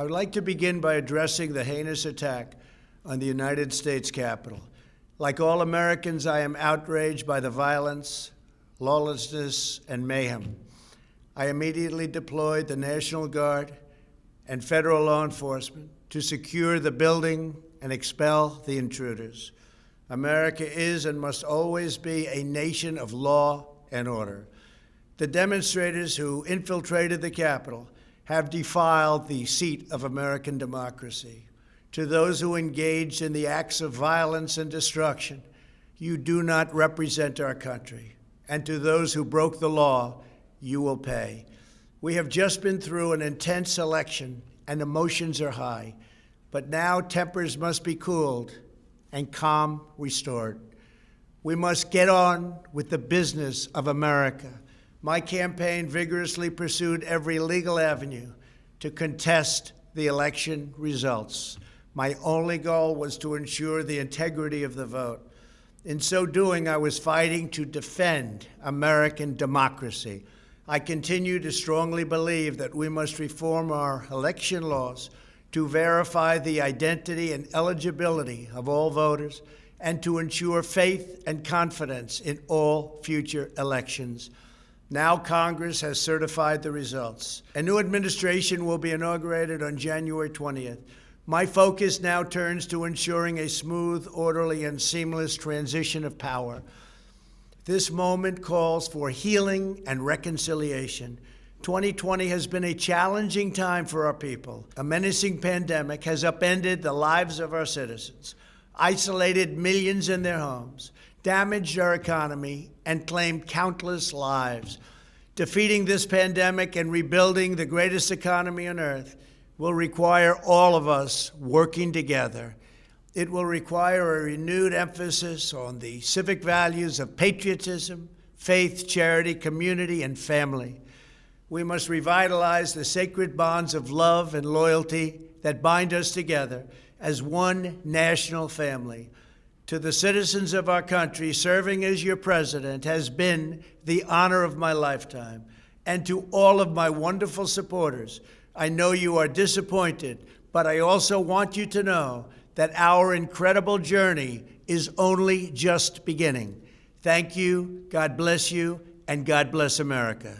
I would like to begin by addressing the heinous attack on the United States Capitol. Like all Americans, I am outraged by the violence, lawlessness, and mayhem. I immediately deployed the National Guard and federal law enforcement to secure the building and expel the intruders. America is and must always be a nation of law and order. The demonstrators who infiltrated the Capitol have defiled the seat of American democracy. To those who engaged in the acts of violence and destruction, you do not represent our country. And to those who broke the law, you will pay. We have just been through an intense election and emotions are high, but now tempers must be cooled and calm restored. We must get on with the business of America my campaign vigorously pursued every legal avenue to contest the election results. My only goal was to ensure the integrity of the vote. In so doing, I was fighting to defend American democracy. I continue to strongly believe that we must reform our election laws to verify the identity and eligibility of all voters and to ensure faith and confidence in all future elections. Now Congress has certified the results. A new administration will be inaugurated on January 20th. My focus now turns to ensuring a smooth, orderly, and seamless transition of power. This moment calls for healing and reconciliation. 2020 has been a challenging time for our people. A menacing pandemic has upended the lives of our citizens, isolated millions in their homes, damaged our economy, and claimed countless lives. Defeating this pandemic and rebuilding the greatest economy on earth will require all of us working together. It will require a renewed emphasis on the civic values of patriotism, faith, charity, community, and family. We must revitalize the sacred bonds of love and loyalty that bind us together as one national family to the citizens of our country, serving as your president has been the honor of my lifetime. And to all of my wonderful supporters, I know you are disappointed, but I also want you to know that our incredible journey is only just beginning. Thank you, God bless you, and God bless America.